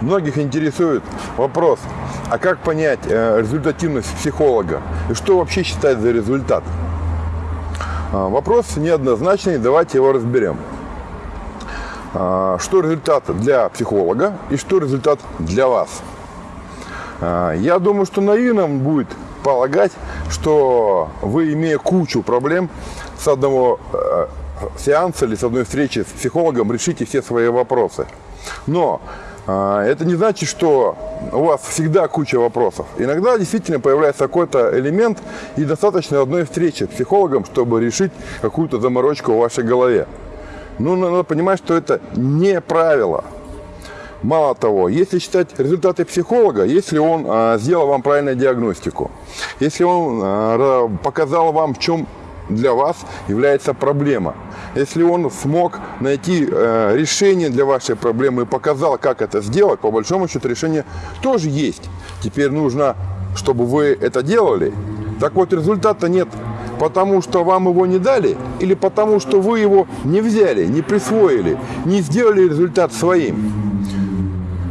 Многих интересует вопрос, а как понять э, результативность психолога и что вообще считать за результат? А, Вопрос неоднозначный, давайте его разберем. А, Что результат для психолога и что результат для вас? А, Я думаю, что наивным будет полагать, что вы, имея кучу проблем, с одного э, сеанса или с одной встречи с психологом решите все свои вопросы. Но это не значит, что у вас всегда куча вопросов. Иногда действительно появляется какой-то элемент, и достаточно одной встречи с психологом, чтобы решить какую-то заморочку в вашей голове. Ну, надо понимать, что это не правило. Мало того, если считать результаты психолога, если он а, сделал вам правильную диагностику, если он а, показал вам, в чем для вас является проблема, если он смог найти э, решение для вашей проблемы и показал, как это сделать, по большому счету решение тоже есть. Теперь нужно, чтобы вы это делали. Так вот, результата нет, потому что вам его не дали или потому что вы его не взяли, не присвоили, не сделали результат своим.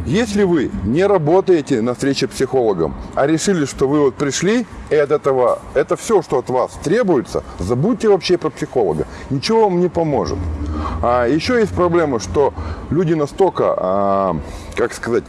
Если вы не работаете на встрече психологом, а решили, что вы вот пришли, и от этого, это все, что от вас требуется, забудьте вообще про психолога. Ничего вам не поможет. А еще есть проблема, что люди настолько, а, как сказать,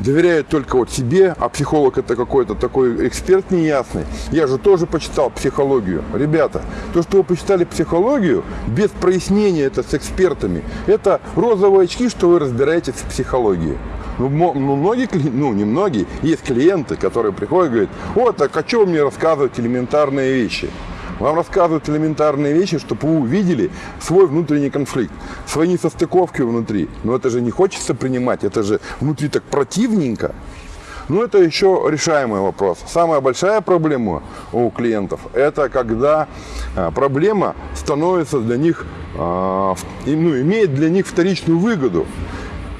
доверяют только вот себе, а психолог это какой-то такой эксперт неясный. Я же тоже почитал психологию. Ребята, то, что вы почитали психологию, без прояснения это с экспертами, это розовые очки, что вы разбираетесь в психологии. Ну, ну, многие, ну, не многие, есть клиенты, которые приходят и говорят, вот, так а что вы мне рассказывать элементарные вещи? Вам рассказывают элементарные вещи, чтобы вы увидели свой внутренний конфликт, свои несостыковки внутри. Но это же не хочется принимать, это же внутри так противненько. Но это еще решаемый вопрос. Самая большая проблема у клиентов – это когда а, проблема становится для них, ну, имеет для них вторичную выгоду.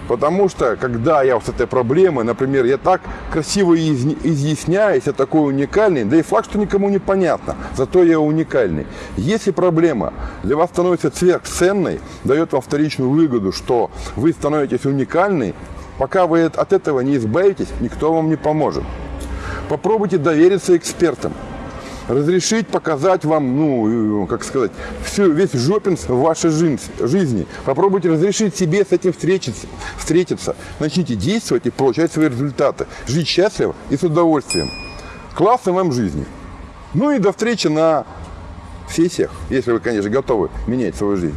Потому что, когда я с этой проблемой, например, я так красиво изъясняюсь, я такой уникальный, да и факт, что никому не понятно, зато я уникальный. Если проблема для вас становится сверхценной, дает вам вторичную выгоду, что вы становитесь уникальны, пока вы от этого не избавитесь, никто вам не поможет. Попробуйте довериться экспертам разрешить показать вам, ну, как сказать, все, весь жопинс в вашей жизни. Попробуйте разрешить себе с этим встретиться, встретиться. Начните действовать и получать свои результаты. Жить счастливо и с удовольствием. Классной вам жизни. Ну и до встречи на сессиях, если вы, конечно, готовы менять свою жизнь.